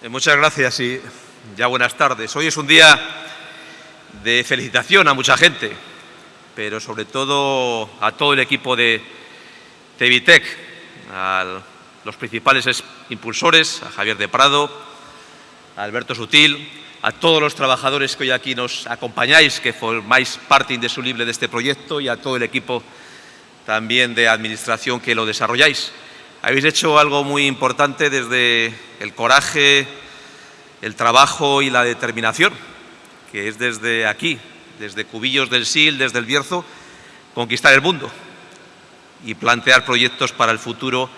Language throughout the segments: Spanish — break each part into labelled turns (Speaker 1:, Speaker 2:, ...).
Speaker 1: Eh, muchas gracias y ya buenas tardes. Hoy es un día de felicitación a mucha gente, pero sobre todo a todo el equipo de Tevitec, a los principales impulsores, a Javier de Prado, a Alberto Sutil, a todos los trabajadores que hoy aquí nos acompañáis, que formáis parte indisoluble de este proyecto y a todo el equipo también de administración que lo desarrolláis. Habéis hecho algo muy importante desde el coraje, el trabajo y la determinación, que es desde aquí, desde Cubillos del Sil, desde el Bierzo, conquistar el mundo y plantear proyectos para el futuro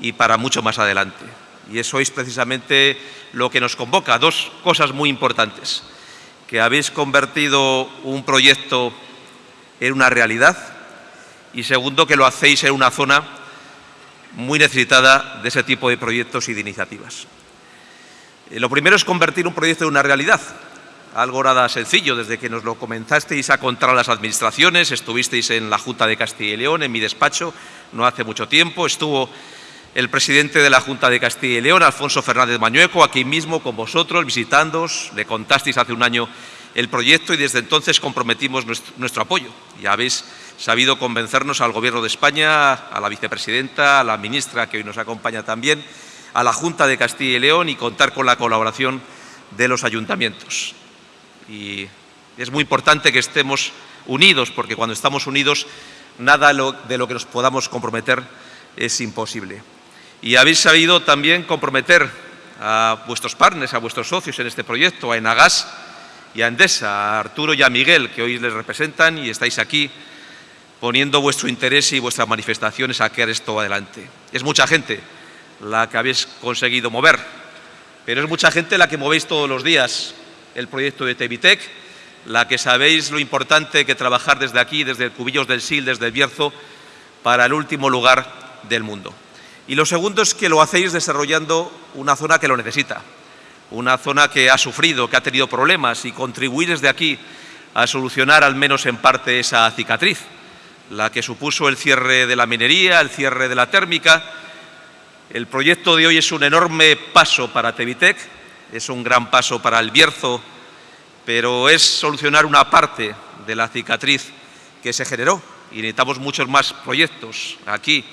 Speaker 1: y para mucho más adelante. Y eso es precisamente lo que nos convoca. Dos cosas muy importantes. Que habéis convertido un proyecto en una realidad y segundo, que lo hacéis en una zona muy necesitada de ese tipo de proyectos y de iniciativas. Eh, lo primero es convertir un proyecto en una realidad, algo nada sencillo, desde que nos lo comenzasteis a contar a las administraciones, estuvisteis en la Junta de Castilla y León, en mi despacho, no hace mucho tiempo, estuvo el presidente de la Junta de Castilla y León, Alfonso Fernández Mañueco, aquí mismo con vosotros, visitándoos, le contasteis hace un año el proyecto y desde entonces comprometimos nuestro, apoyo. Ya habéis sabido convencernos al Gobierno de España, a la vicepresidenta, a la ministra que hoy nos acompaña también, a la Junta de Castilla y León y contar con la colaboración de los ayuntamientos. Y es muy importante que estemos unidos, porque cuando estamos unidos, nada de lo que nos podamos comprometer es imposible. Y habéis sabido también comprometer a vuestros partners, a vuestros socios en este proyecto, a Enagas y a Endesa, a Arturo y a Miguel, que hoy les representan y estáis aquí poniendo vuestro interés y vuestras manifestaciones a quedar esto adelante. Es mucha gente la que habéis conseguido mover, pero es mucha gente la que movéis todos los días el proyecto de Tevitec, la que sabéis lo importante que trabajar desde aquí, desde Cubillos del Sil, desde el Bierzo, para el último lugar del mundo. Y lo segundo es que lo hacéis desarrollando una zona que lo necesita, una zona que ha sufrido, que ha tenido problemas y contribuir desde aquí a solucionar al menos en parte esa cicatriz la que supuso el cierre de la minería, el cierre de la térmica. El proyecto de hoy es un enorme paso para Tevitec, es un gran paso para el Bierzo, pero es solucionar una parte de la cicatriz que se generó y necesitamos muchos más proyectos aquí,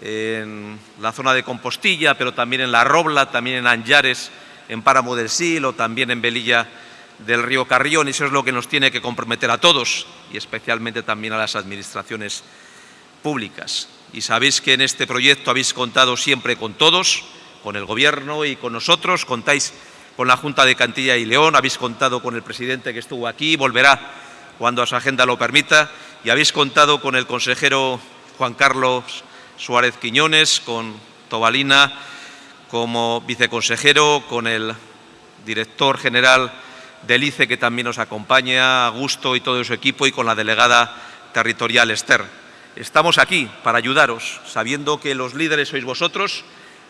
Speaker 1: en la zona de Compostilla, pero también en La Robla, también en Anjares, en Páramo del Sil o también en Velilla del río Carrión y eso es lo que nos tiene que comprometer a todos y especialmente también a las administraciones públicas. Y sabéis que en este proyecto habéis contado siempre con todos, con el Gobierno y con nosotros, contáis con la Junta de Cantilla y León, habéis contado con el presidente que estuvo aquí, volverá cuando su agenda lo permita, y habéis contado con el consejero Juan Carlos Suárez Quiñones, con Tobalina como viceconsejero, con el director general del ICE que también nos acompaña, Augusto y todo su equipo y con la delegada territorial Esther. Estamos aquí para ayudaros, sabiendo que los líderes sois vosotros,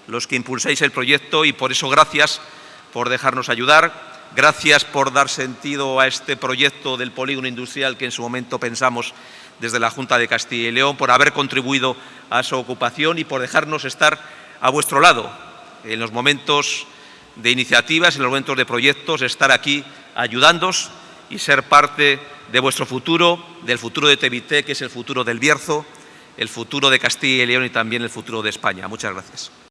Speaker 1: los que impulsáis el proyecto y por eso gracias por dejarnos ayudar, gracias por dar sentido a este proyecto del polígono industrial que en su momento pensamos desde la Junta de Castilla y León, por haber contribuido a su ocupación y por dejarnos estar a vuestro lado en los momentos de iniciativas, en los momentos de proyectos, estar aquí ayudándoos y ser parte de vuestro futuro, del futuro de Tevité, que es el futuro del Bierzo, el futuro de Castilla y León y también el futuro de España. Muchas gracias.